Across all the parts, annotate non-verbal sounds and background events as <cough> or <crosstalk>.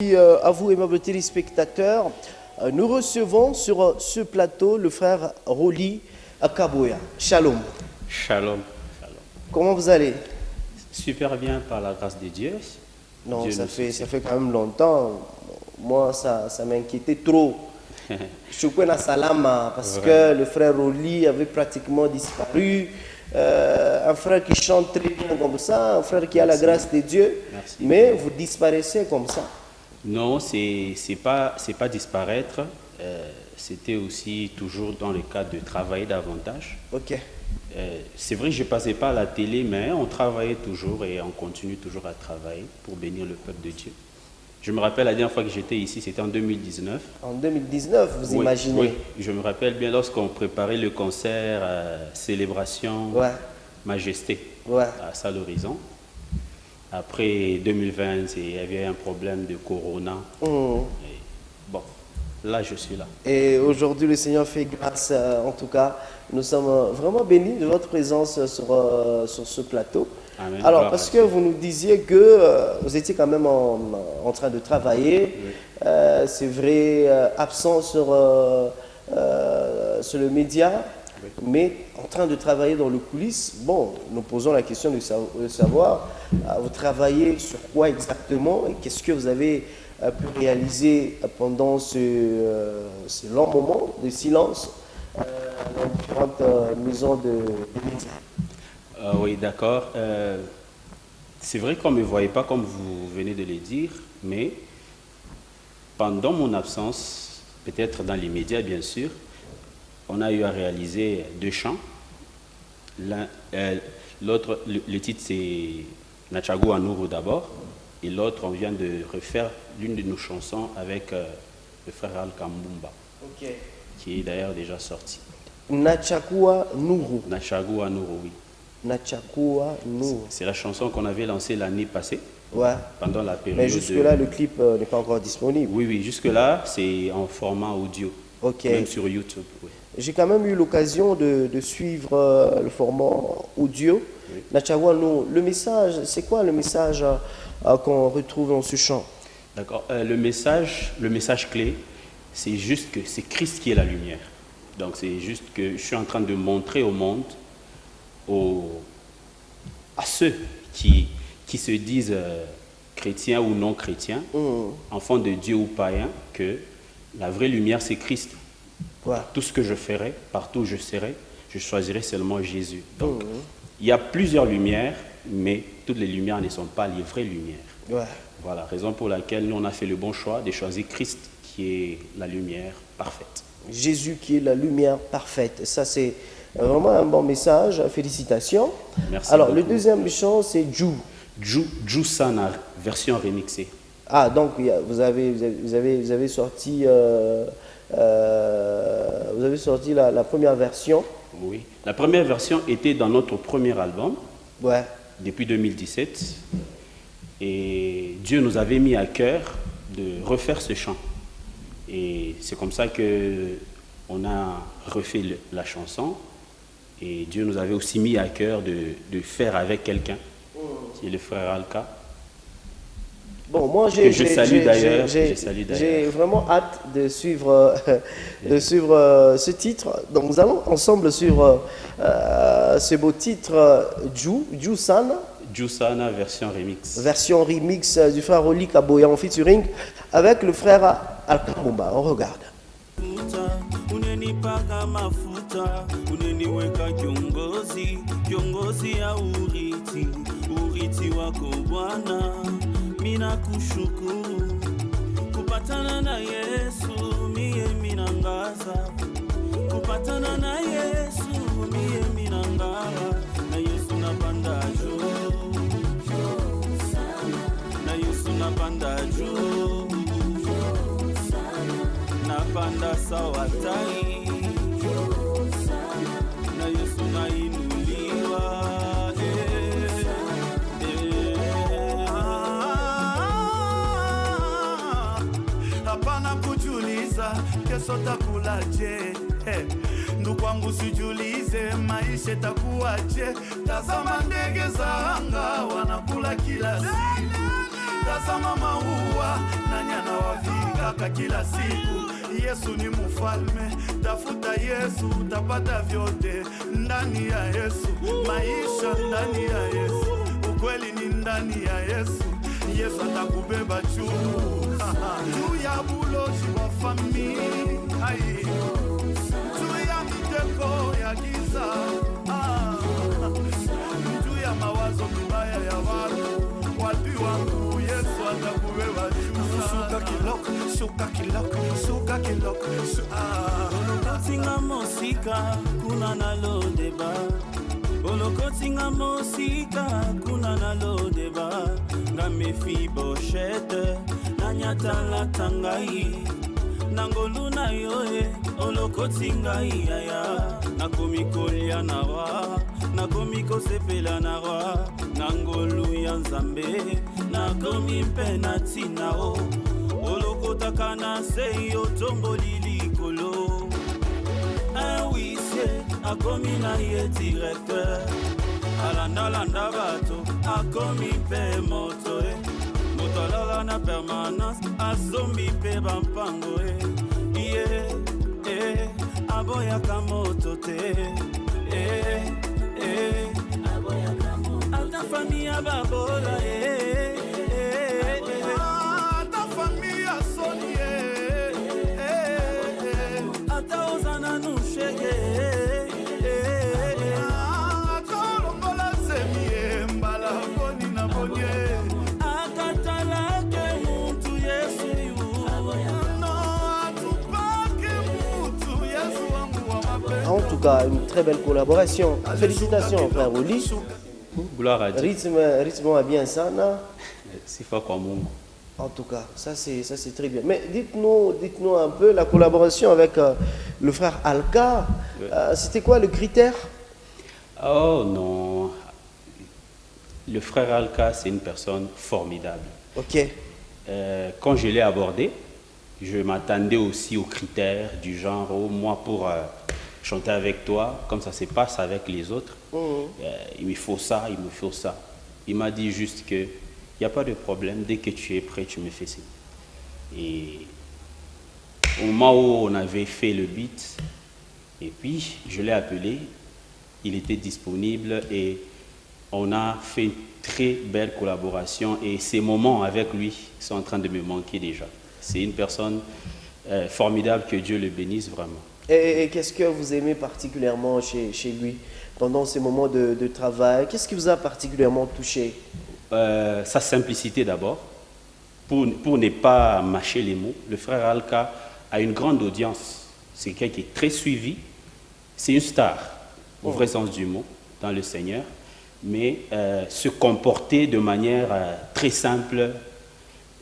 Euh, à vous, aimables téléspectateurs, euh, nous recevons sur ce plateau le frère Roli Akaboya. Shalom. Shalom. Shalom. Comment vous allez? Super bien par la grâce de Dieu. Non, Dieu ça fait, ça fait quand même longtemps. Moi, ça, ça m'inquiétait trop. <laughs> Shukwen Salama, parce que le frère Roli avait pratiquement disparu. Euh, un frère qui chante très bien comme ça, un frère qui a la grâce de Dieu, Merci. mais vous disparaissez comme ça. Non, c'est c'est pas disparaître. euh, C'était aussi toujours dans le cadre de travailler davantage. Ok. Euh, c'est vrai que je passais pas à la télé, mais on travaillait toujours et on continue toujours à travailler pour bénir le peuple de Dieu. Je me rappelle la dernière fois que j'étais ici, c'était en 2019. En 2019, vous Oui, imaginez oui, je me rappelle bien lorsqu'on préparait le concert euh, Célébration Ouais, Majesté. ouais. à ça l'horizon. Après 2020, c'est- il y avait un problème de corona. Et bon, là je suis là. Et aujourd'hui, le Seigneur fait grâce, euh, en tout cas. Nous sommes euh, vraiment bénis de votre présence euh, sur, euh, sur ce plateau. Amen. Alors, parce que vous nous disiez que euh, vous étiez quand même en, en train de travailler, c'est vrai, absent sur, sur le média, mais en train de travailler dans le coulisses. Bon, nous posons la question de, sa- de savoir, vous travaillez sur quoi exactement et qu'est-ce que vous avez euh, pu réaliser pendant ce, euh, ce long moment de silence euh, dans différentes euh, maisons de, médias. Euh, oui, d'accord. Euh, c'est vrai qu'on ne me voyait pas comme vous venez de le dire, mais pendant mon absence, peut-être dans les médias bien sûr, on a eu à réaliser deux chants. Euh, L'autre, le titre c'est Nachago Anuru d'abord, et l'autre on vient de refaire l'une de nos chansons avec euh, le frère Al Kambumba, Ok. qui est d'ailleurs déjà sorti. Nachakua Nuru. Nachago Anuru, oui. Nachakua Nuru. C'est la chanson qu'on avait lancée l'année passée, Ouais. pendant la période. Mais de- jusque-là, le clip euh, n'est pas encore disponible. Oui, oui, jusque-là, c'est en format audio. Ok. Même sur YouTube. oui. J'ai quand même eu l'occasion de, de suivre euh, le format audio. Le message, c'est quoi le message qu'on retrouve dans ce chant? D'accord. Euh, le message, le message clé, c'est juste que c'est Christ qui est la lumière. Donc c'est juste que je suis en train de montrer au monde, aux- à ceux qui, qui se disent euh, chrétiens ou non chrétiens, Hum, enfants de Dieu ou païens, que la vraie lumière c'est Christ. ouais. Tout ce que je ferai, partout où je serai, je choisirai seulement Jésus. Donc, Mhm. Il y a plusieurs lumières, mais toutes les lumières ne sont pas les vraies lumières. Ouais. Voilà, raison pour laquelle nous, on a fait le bon choix de choisir Christ, qui est la lumière parfaite. Jésus qui est la lumière parfaite. Ça, c'est vraiment un bon message. Félicitations. Merci Alors, le deuxième chant, c'est Jou. Ju, Jusana, version remixée. Ah, donc vous avez, vous avez, vous avez, vous avez sorti, euh, euh, vous avez sorti la, la première version. Oui. La première version était dans notre premier album, Ouais. depuis 2017. Et Dieu nous avait mis à cœur de refaire ce chant. Et c'est comme ça que on a refait le- la chanson. Et Dieu nous avait aussi mis à cœur de, de faire avec quelqu'un, qui est le frère Alka. Bon, moi, j'ai j'ai- vraiment hâte de suivre, euh, de suivre euh, ce titre. Donc, nous allons ensemble sur euh, ce beau titre San, Jusana, version remix. version remix du frère Oli Kaboya en featuring avec le frère Alkamumba. On regarde. mafuta unenipaka mafuta uneniweka kiongozi kiongozi ya urithi urithi wako bwana mina kushukuru kupatana na yesu miye minangaza kupatana na yesu miye minangara na yesu napanda juu. Na yesu napanda juu. Napanda sawa tai kesho takulaje ndugu wangu sijulize maisha takuwaje tazama ndege za anga wanakula kila siku tazama maua nyana anawavikaka kila siku. Yesu ni mufalme tafuta yesu utapata vyote ndani ya yesu. Maisha ndani ya yesu ukweli ni ndani ya yesu. Yesu atakubeba juu. <laughs> Juu ya buloji wa famili. Ai. juu ya miteko ya giza Ah. juu ya mawazo mibaya ya watu. Wapi wangu yesu kiloko shu- ah. olokotinga mosika kuna na lodeba. Olokotinga mosika kuna na lodeba. Nga mefi boshete nanyatalata ngai na ngolu na yo e olokoti ngai yaya. Nakomi kolia na rwa nakomi kosepela na rwa na ngolu ya nzambe nakomi mpe na ntina o. Olokotaka na se otomboli likolo. Awise akomi na ye directeur. Alandalanda bato akomi mpe moto e. moto alala na permanence asombi mpe bampango e ye e aboyaka moto te. E e ata fami ya babola e tout cas, une très belle collaboration. Félicitations, frère Oli. Gloire à Dieu. Rythme, rythme à bien ça, non Sifa kwa Mungu. En tout cas, ça c'est ça c'est très bien. Mais dites-nous, dites-nous un peu la collaboration avec euh, le frère Alka. Euh, C'était quoi le critère? Oh non. Le frère Alka, c'est une personne formidable. Ok. Euh, quand je l'ai abordé, je m'attendais aussi aux critères du genre, oh, moi pour euh, chanter avec toi, comme ça se passe avec les autres, Mhm. euh, il me faut ça, il me faut ça. Il m'a dit juste que il n'y a pas de problème, dès que tu es prêt, tu me fais ça. Et au moment où on avait fait le beat, et puis je l'ai appelé, il était disponible et on a fait une très belle collaboration et ces moments avec lui sont en train de me manquer déjà. C'est une personne euh, formidable, que Dieu le bénisse vraiment. Et, qu'est-ce que vous aimez particulièrement chez, lui pendant ces moments de, de travail? Qu'est-ce qui vous a particulièrement touché? Euh, sa simplicité d'abord, pour, pour ne pas mâcher les mots. Le frère Alka a une grande audience. C'est quelqu'un qui est très suivi. C'est une star, au vrai sens du mot, dans le Seigneur. Mais euh, se comporter de manière euh, très simple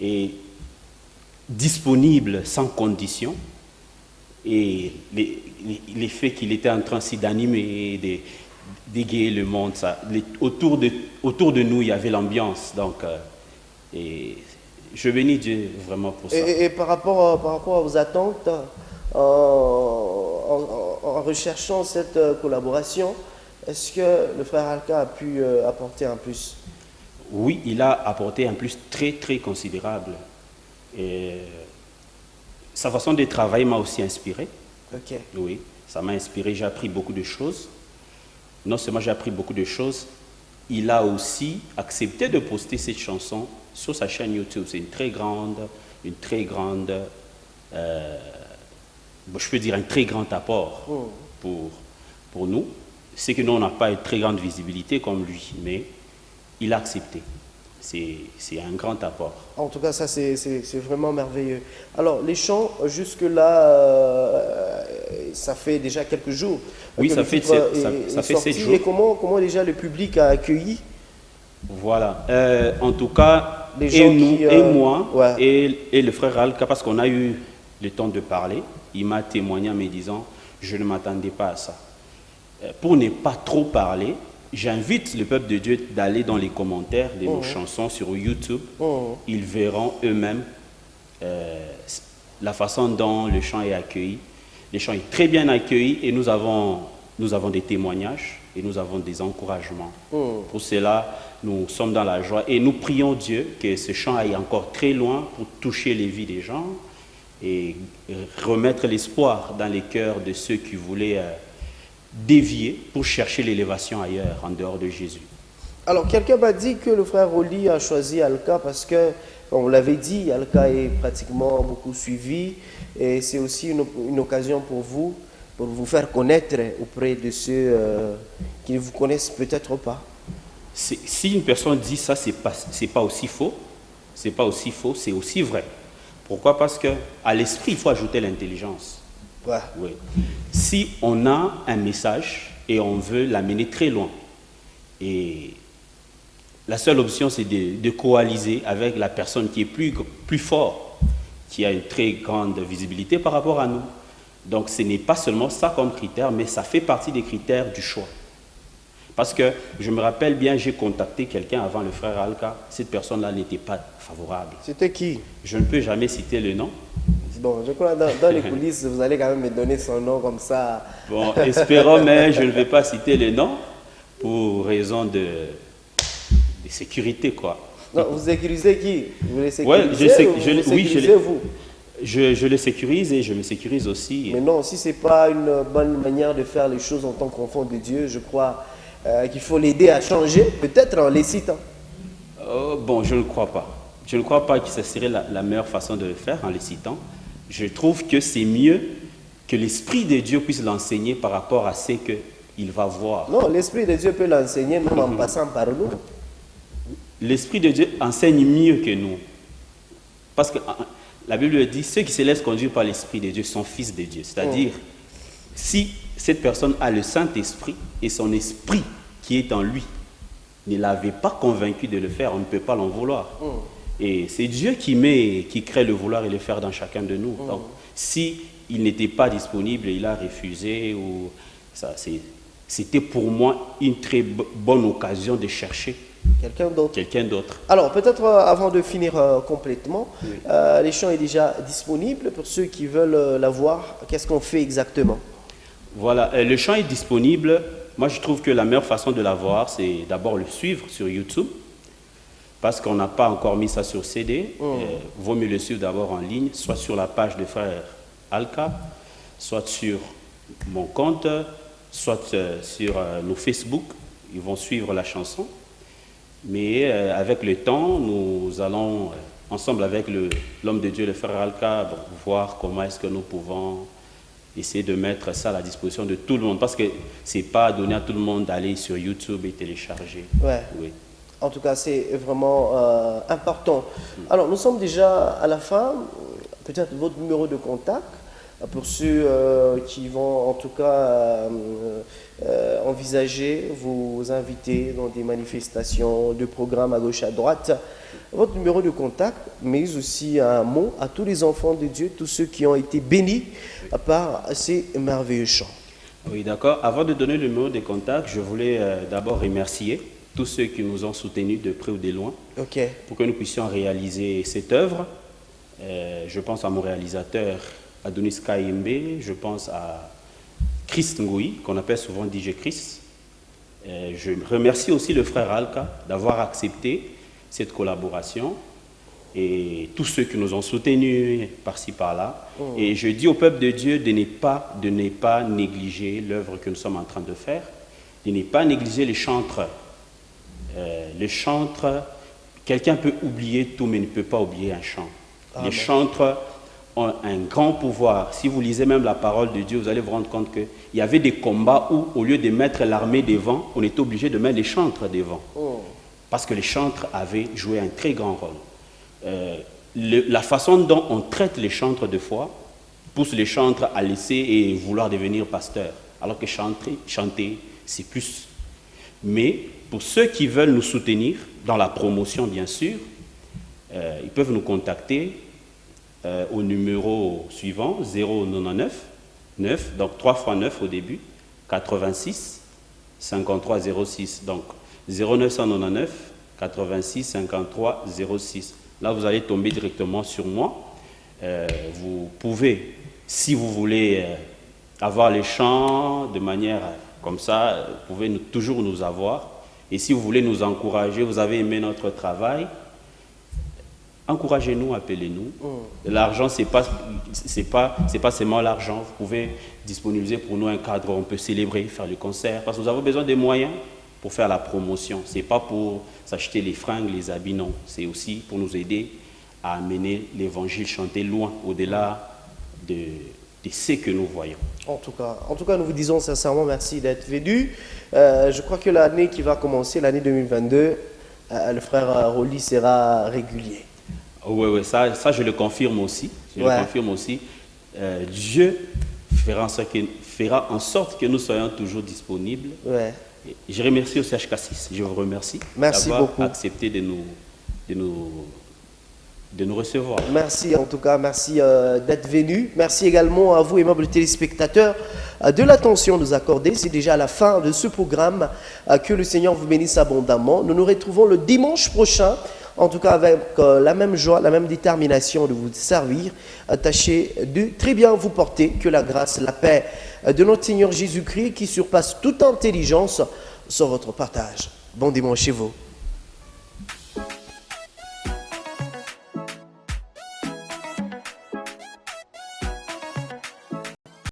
et disponible sans condition. Et l'effet qu'il était en train d'animer, de- d'égayer le monde, ça, les- autour, de, autour de nous, il y avait l'ambiance. Donc, euh, et je bénis Dieu vraiment pour ça. et, par, rapport, à- par rapport vos attentes, euh, en, en- en recherchant cette euh, collaboration, est-ce que le frère Alka a pu euh, apporter un plus? Oui, il a apporté un plus très, très considérable. Et sa façon de travailler m'a aussi inspiré. Ok. Oui, ça m'a inspiré, j'ai appris beaucoup de choses. Non seulement j'ai appris beaucoup de choses, il a aussi accepté de poster cette chanson sur sa chaîne YouTube. C'est une très grande, une très grande, euh, je peux dire un très grand apport pour, pour nous. C'est que nous, on n'a pas une très grande visibilité comme lui, mais il a accepté. C'est un grand apport. En tout cas, ça, c'est- vraiment merveilleux. Alors, les chants, jusque-là, euh, ça fait déjà quelques jours. Oui, que ça fait sept- ça- est- ça est fait sept jours. Et comment, comment déjà le public a accueilli? Voilà. Euh, en tout cas, Les et nous, qui, et euh, moi, ouais. et, et le frère Alka, parce qu'on a eu le temps de parler, il m'a témoigné en me disant, je ne m'attendais pas à ça. Pour ne pas trop parler, j'invite le peuple de Dieu d'aller dans les commentaires de nos chansons sur YouTube. Mhm. Ils verront eux-mêmes euh, la façon dont le chant est accueilli. Le chant est très bien accueilli et nous avons nous avons des témoignages et nous avons des encouragements. Hmm. Pour cela, nous sommes dans la joie et nous prions Dieu que ce chant aille encore très loin pour toucher les vies des gens et remettre l'espoir dans les cœurs de ceux qui voulaient euh, dévier pour chercher l'élévation ailleurs, en dehors de Jésus. Alors, quelqu'un m'a dit que le frère Oli a choisi Alka parce que, vous l'avez dit, Alka est pratiquement beaucoup suivi et c'est aussi une, une occasion pour vous, pour vous faire connaître auprès de ceux euh, qui ne vous connaissent peut-être pas. Si une personne dit ça, c'est pas, pas aussi faux. C'est pas aussi faux, c'est aussi vrai. Pourquoi? Parce que à l'esprit, il faut ajouter l'intelligence. Ouais. Oui. Si on a un message et on veut l'amener très loin, et la seule option, c'est de, de coaliser avec la personne qui est plus, plus fort, qui a une très grande visibilité par rapport à nous. Donc ce n'est pas seulement ça comme critère, mais ça fait partie des critères du choix. Parce que je me rappelle bien, j'ai contacté quelqu'un avant le frère Alka. Cette personne-là n'était pas favorable. C'était qui? Je ne peux jamais citer le nom. Bon, je crois dans, dans les coulisses, vous allez quand même me donner son nom comme ça. Bon, espérons, mais je ne vais pas citer le nom pour raison de, de sécurité, quoi. Non, vous sécurisez qui? Vous les Ouais, sécurisez je sais- ou je- vous oui, je l'ai- vous? Je, je le sécurise et je me sécurise aussi. Mais non, si ce n'est pas une bonne manière de faire les choses en tant qu'enfant de Dieu, je crois euh, qu'il faut l'aider à changer, peut-être en les citant. Oh, bon, je ne crois pas. Je ne crois pas que ce serait la, la meilleure façon de le faire en les citant. Je trouve que c'est mieux que l'Esprit de Dieu puisse l'enseigner par rapport à ce qu'il va voir. Non, l'Esprit de Dieu peut l'enseigner même en passant par nous. L'Esprit de Dieu enseigne mieux que nous. Parce que la Bible dit, ceux qui se laissent conduire par l'Esprit de Dieu sont fils de Dieu. C'est-à-dire, si cette personne a le Saint-Esprit et son esprit qui est en lui ne l'avait pas convaincu de le faire, on ne peut pas l'en vouloir. Et c'est Dieu qui met, qui crée le vouloir et le faire dans chacun de nous. Donc, si il n'était pas disponible, il a refusé ou ça, c'était pour moi une très bo- bonne occasion de chercher Quelqu'un d'autre? quelqu'un d'autre. Alors, peut-être euh, avant de finir euh, complètement, euh, les chants est déjà disponible pour ceux qui veulent euh, la voir. Qu'est-ce qu'on fait exactement? Voilà, euh, le chant est disponible. Moi, je trouve que la meilleure façon de l'avoir, c'est d'abord le suivre sur YouTube, parce qu'on n'a pas encore mis ça sur CD. Euh, vaut mieux le suivre d'abord en ligne, soit sur la page de frère Alka, soit sur mon compte, soit euh, sur euh, nos Facebook. Ils vont suivre la chanson. Mais euh, avec le temps, nous allons, ensemble avec l'homme de Dieu, le frère Alka, bon, voir comment est-ce que nous pouvons essayer de mettre ça à la disposition de tout le monde. Parce que ce n'est pas donné à tout le monde d'aller sur YouTube et télécharger. Ouais. Oui. En tout cas, c'est vraiment euh, important. Alors, nous sommes déjà à la fin. Peut-être votre numéro de contact pour ceux euh, qui vont en tout cas euh, envisager vous inviter dans des manifestations, de programmes à gauche, à droite. Votre numéro de contact, mais aussi un mot à tous les enfants de Dieu, tous ceux qui ont été bénis par ces merveilleux chants. Oui, d'accord. Avant de donner le numéro de contact, je voulais d'abord remercier tous ceux qui nous ont soutenus de près ou de loin pour que nous puissions réaliser cette œuvre. Euh, je pense à mon réalisateur Adonis Kayembe, je pense à Christ Ngoui, qu'on appelle souvent DJ Chris. Euh, je remercie aussi le frère Alka d'avoir accepté cette collaboration et tous ceux qui nous ont soutenus par-ci par-là. Et je dis au peuple de Dieu de ne pas, de ne pas négliger l'œuvre que nous sommes en train de faire, de ne pas négliger les chantres. Euh, les chantres, quelqu'un peut oublier tout, mais ne peut pas oublier un chant. Les chantres ont un grand pouvoir. Si vous lisez même la parole de Dieu, vous allez vous rendre compte qu'il y avait des combats où, au lieu de mettre l'armée devant, on était obligé de mettre les chantres devant. Parce que les chantres avaient joué un très grand rôle. Euh, le- la façon dont on traite les chantres de foi pousse les chantres à laisser et vouloir devenir pasteurs. Alors que chanter, chanter c'est plus. Mais pour ceux qui veulent nous soutenir, dans la promotion bien sûr, euh, ils peuvent nous contacter euh, au numéro suivant 099 9, donc 3 fois 9 au début, 86 53 06. Donc 0999 86 53 06. Là, vous allez tomber directement sur moi. Euh, vous pouvez, si vous voulez avoir les champs de manière comme ça, vous pouvez nous- toujours nous avoir. Et si vous voulez nous encourager, vous avez aimé notre travail, encouragez-nous, appelez-nous. L'argent, ce n'est pas, pas, seulement l'argent. Vous pouvez disponibiliser pour nous un cadre où on peut célébrer, faire le concert, parce que nous avons besoin des moyens pour faire la promotion. Ce n'est pas pour s'acheter les fringues, les habits, non. C'est aussi pour nous aider à amener l'évangile chanté loin, au-delà de, de ce que nous voyons. En tout cas, en tout cas, nous vous disons sincèrement merci d'être venu. Euh, je crois que l'année qui va commencer, l'année 2022, euh, le frère euh, Rolly sera régulier. Oui, oui, ça, ça je le confirme aussi. Je Ouais. le confirme aussi. Euh, Dieu fera en, sorte que, fera en sorte que nous soyons toujours disponibles. Ouais. Je remercie au CHK6. Je vous remercie Merci d'avoir beaucoup. accepté de nous, de, nous, de nous recevoir. Merci en tout cas, merci euh, d'être venu. Merci également à vous, aimables téléspectateurs, euh, de l'attention nous accorder. C'est déjà la fin de ce programme. Euh, que le Seigneur vous bénisse abondamment. Nous nous retrouvons le dimanche prochain, en tout cas avec la même joie, la même détermination de vous servir. Tâchez de très bien vous porter. Que la grâce, la paix de notre Seigneur Jésus-Christ, qui surpasse toute intelligence, soit votre partage. Bon dimanche chez vous.